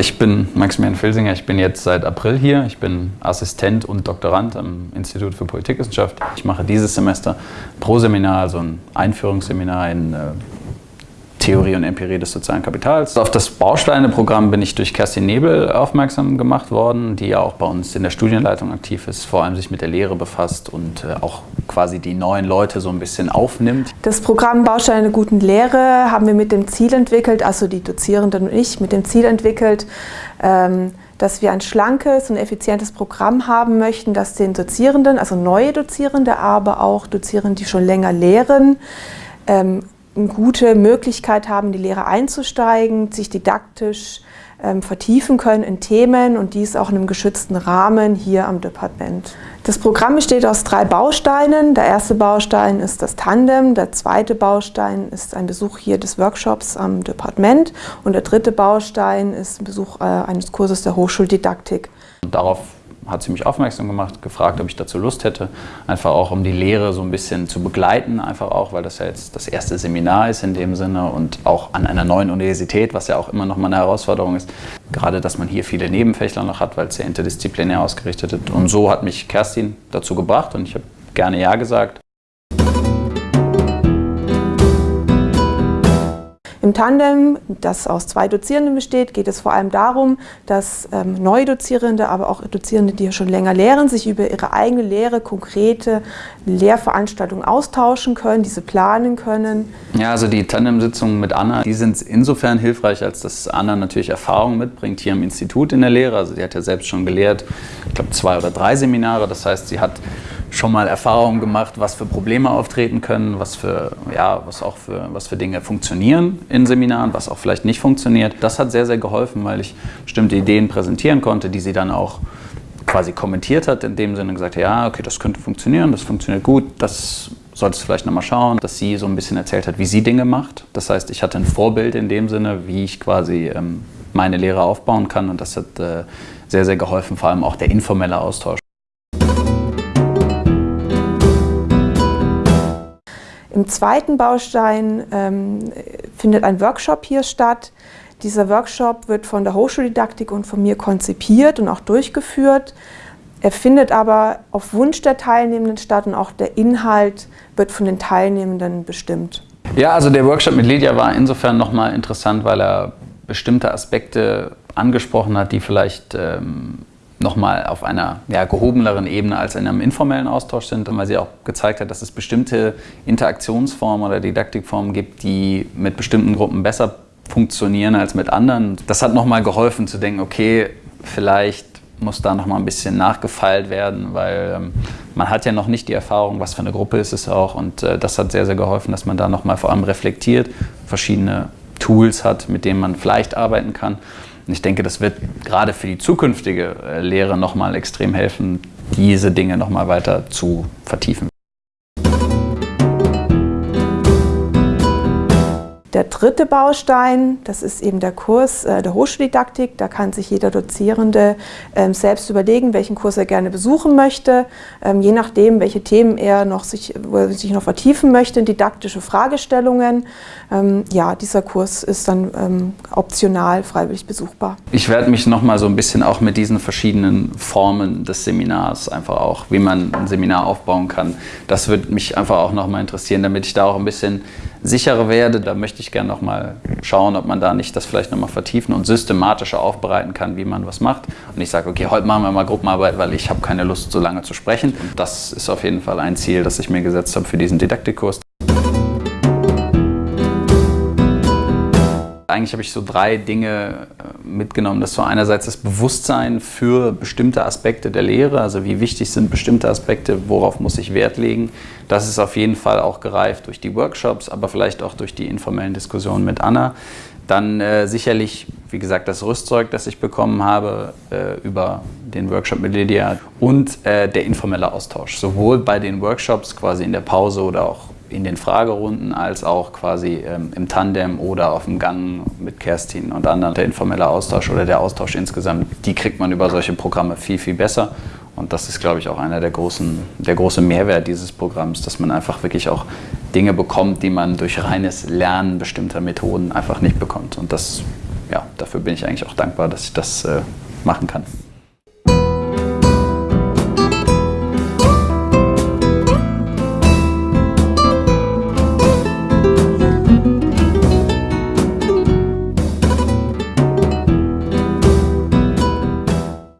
Ich bin Maximilian Filsinger, ich bin jetzt seit April hier. Ich bin Assistent und Doktorand am Institut für Politikwissenschaft. Ich mache dieses Semester pro Seminar, also ein Einführungsseminar in äh, Theorie und Empirie des sozialen Kapitals. Auf das Bausteine-Programm bin ich durch Kerstin Nebel aufmerksam gemacht worden, die ja auch bei uns in der Studienleitung aktiv ist, vor allem sich mit der Lehre befasst und äh, auch quasi die neuen Leute so ein bisschen aufnimmt. Das Programm Bausteine der guten Lehre haben wir mit dem Ziel entwickelt, also die Dozierenden und ich, mit dem Ziel entwickelt, ähm, dass wir ein schlankes und effizientes Programm haben möchten, das den Dozierenden, also neue Dozierende, aber auch Dozierende, die schon länger lehren, ähm, eine gute Möglichkeit haben, die Lehre einzusteigen, sich didaktisch ähm, vertiefen können in Themen und dies auch in einem geschützten Rahmen hier am Departement. Das Programm besteht aus drei Bausteinen. Der erste Baustein ist das Tandem, der zweite Baustein ist ein Besuch hier des Workshops am Departement und der dritte Baustein ist ein Besuch äh, eines Kurses der Hochschuldidaktik. Darauf hat sie mich aufmerksam gemacht, gefragt, ob ich dazu Lust hätte, einfach auch um die Lehre so ein bisschen zu begleiten, einfach auch, weil das ja jetzt das erste Seminar ist in dem Sinne und auch an einer neuen Universität, was ja auch immer noch mal eine Herausforderung ist, gerade, dass man hier viele Nebenfächler noch hat, weil es sehr interdisziplinär ausgerichtet ist. Und so hat mich Kerstin dazu gebracht und ich habe gerne Ja gesagt. Im Tandem, das aus zwei Dozierenden besteht, geht es vor allem darum, dass ähm, neue Dozierende, aber auch Dozierende, die schon länger lehren, sich über ihre eigene Lehre konkrete Lehrveranstaltungen austauschen können, diese planen können. Ja, also die Tandem-Sitzungen mit Anna, die sind insofern hilfreich, als dass Anna natürlich Erfahrung mitbringt hier im Institut in der Lehre. Also sie hat ja selbst schon gelehrt, ich glaube zwei oder drei Seminare. Das heißt, sie hat schon mal Erfahrungen gemacht, was für Probleme auftreten können, was für, ja, was auch für, was für Dinge funktionieren in Seminaren, was auch vielleicht nicht funktioniert. Das hat sehr, sehr geholfen, weil ich bestimmte Ideen präsentieren konnte, die sie dann auch quasi kommentiert hat, in dem Sinne gesagt, ja, okay, das könnte funktionieren, das funktioniert gut, das solltest du vielleicht nochmal schauen, dass sie so ein bisschen erzählt hat, wie sie Dinge macht. Das heißt, ich hatte ein Vorbild in dem Sinne, wie ich quasi ähm, meine Lehre aufbauen kann und das hat äh, sehr, sehr geholfen, vor allem auch der informelle Austausch. Im zweiten Baustein ähm, findet ein Workshop hier statt. Dieser Workshop wird von der Hochschuldidaktik und von mir konzipiert und auch durchgeführt. Er findet aber auf Wunsch der Teilnehmenden statt und auch der Inhalt wird von den Teilnehmenden bestimmt. Ja, also der Workshop mit Lydia war insofern nochmal interessant, weil er bestimmte Aspekte angesprochen hat, die vielleicht ähm, nochmal auf einer ja, gehobeneren Ebene als in einem informellen Austausch sind, weil sie auch gezeigt hat, dass es bestimmte Interaktionsformen oder Didaktikformen gibt, die mit bestimmten Gruppen besser funktionieren als mit anderen. Das hat nochmal geholfen zu denken, okay, vielleicht muss da nochmal ein bisschen nachgefeilt werden, weil ähm, man hat ja noch nicht die Erfahrung, was für eine Gruppe ist es auch und äh, das hat sehr, sehr geholfen, dass man da nochmal vor allem reflektiert, verschiedene Tools hat, mit denen man vielleicht arbeiten kann und ich denke, das wird gerade für die zukünftige äh, Lehre nochmal extrem helfen, diese Dinge nochmal weiter zu vertiefen. Der dritte Baustein, das ist eben der Kurs äh, der Hochschuldidaktik. Da kann sich jeder Dozierende ähm, selbst überlegen, welchen Kurs er gerne besuchen möchte, ähm, je nachdem, welche Themen er noch sich, wo er sich noch vertiefen möchte, didaktische Fragestellungen. Ähm, ja, dieser Kurs ist dann optional freiwillig besuchbar. Ich werde mich noch mal so ein bisschen auch mit diesen verschiedenen Formen des Seminars einfach auch, wie man ein Seminar aufbauen kann. Das würde mich einfach auch noch mal interessieren, damit ich da auch ein bisschen sicherer werde. Da möchte ich gerne noch mal schauen, ob man da nicht das vielleicht noch mal vertiefen und systematischer aufbereiten kann, wie man was macht. Und ich sage, okay, heute machen wir mal Gruppenarbeit, weil ich habe keine Lust, so lange zu sprechen. Und das ist auf jeden Fall ein Ziel, das ich mir gesetzt habe für diesen Didaktikkurs. Eigentlich habe ich so drei Dinge mitgenommen. Das ist so einerseits das Bewusstsein für bestimmte Aspekte der Lehre, also wie wichtig sind bestimmte Aspekte, worauf muss ich Wert legen. Das ist auf jeden Fall auch gereift durch die Workshops, aber vielleicht auch durch die informellen Diskussionen mit Anna. Dann äh, sicherlich, wie gesagt, das Rüstzeug, das ich bekommen habe äh, über den Workshop mit Lydia und äh, der informelle Austausch. Sowohl bei den Workshops quasi in der Pause oder auch in den Fragerunden als auch quasi ähm, im Tandem oder auf dem Gang mit Kerstin und anderen. Der informelle Austausch oder der Austausch insgesamt, die kriegt man über solche Programme viel, viel besser. Und das ist, glaube ich, auch einer der großen, der große Mehrwert dieses Programms, dass man einfach wirklich auch Dinge bekommt, die man durch reines Lernen bestimmter Methoden einfach nicht bekommt. Und das ja, dafür bin ich eigentlich auch dankbar, dass ich das äh, machen kann.